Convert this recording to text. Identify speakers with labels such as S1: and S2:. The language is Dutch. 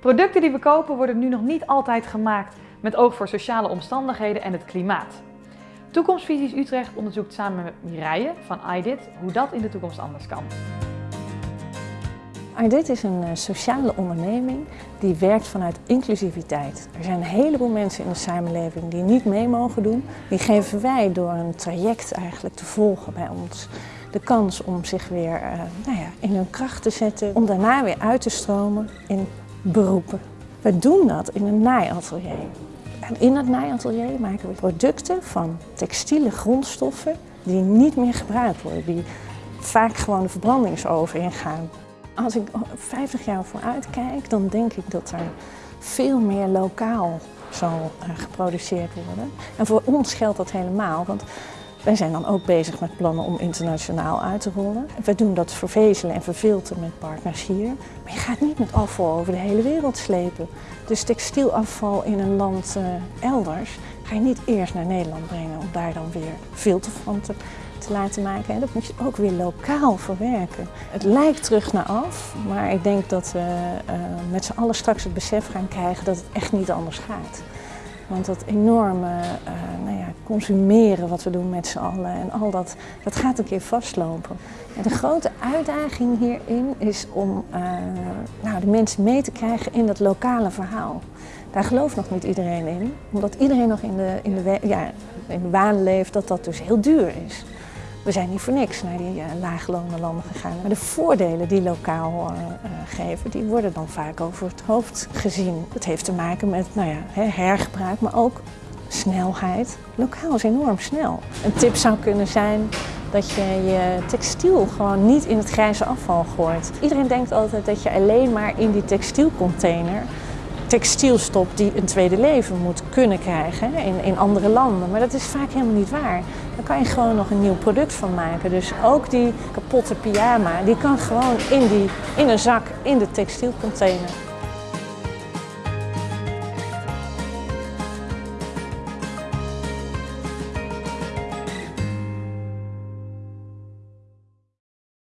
S1: Producten die we kopen worden nu nog niet altijd gemaakt met oog voor sociale omstandigheden en het klimaat. Toekomstvisies Utrecht onderzoekt samen met Mireille van iDit hoe dat in de toekomst anders kan.
S2: iDit is een eh, sociale onderneming die werkt vanuit inclusiviteit. Er zijn een heleboel mensen in de samenleving die niet mee mogen doen. Die geven wij door een traject eigenlijk te volgen bij ons de kans om zich weer uh, nou ja, in hun kracht te zetten. Om daarna weer uit te stromen in beroepen. We doen dat in een naaiatelier. En in dat naaiatelier maken we producten van textiele grondstoffen die niet meer gebruikt worden, die vaak gewoon de verbrandingsoven ingaan. Als ik 50 jaar vooruit kijk, dan denk ik dat er veel meer lokaal zal eh, geproduceerd worden. En voor ons geldt dat helemaal, want wij zijn dan ook bezig met plannen om internationaal uit te rollen. We doen dat vervezelen en verfilteren met partners hier. Maar je gaat niet met afval over de hele wereld slepen. Dus textielafval in een land uh, elders ga je niet eerst naar Nederland brengen om daar dan weer filter van te, te laten maken. En dat moet je ook weer lokaal verwerken. Het lijkt terug naar af, maar ik denk dat we uh, met z'n allen straks het besef gaan krijgen dat het echt niet anders gaat. Want dat enorme uh, nou ja, consumeren wat we doen met z'n allen en al dat, dat gaat een keer vastlopen. En de grote uitdaging hierin is om uh, nou, de mensen mee te krijgen in dat lokale verhaal. Daar gelooft nog niet iedereen in, omdat iedereen nog in de, in de, ja, in de waan leeft dat dat dus heel duur is. We zijn niet voor niks naar die uh, landen gegaan. Maar de voordelen die lokaal uh, uh, geven, die worden dan vaak over het hoofd gezien. Dat heeft te maken met nou ja, hergebruik, maar ook snelheid. Lokaal is enorm snel. Een tip zou kunnen zijn dat je je textiel gewoon niet in het grijze afval gooit. Iedereen denkt altijd dat je alleen maar in die textielcontainer textiel stopt die een tweede leven moet kunnen krijgen in, in andere landen. Maar dat is vaak helemaal niet waar. Daar kan je gewoon nog een nieuw product van maken. Dus ook die kapotte pyjama, die kan gewoon in, die, in een zak in de textielcontainer.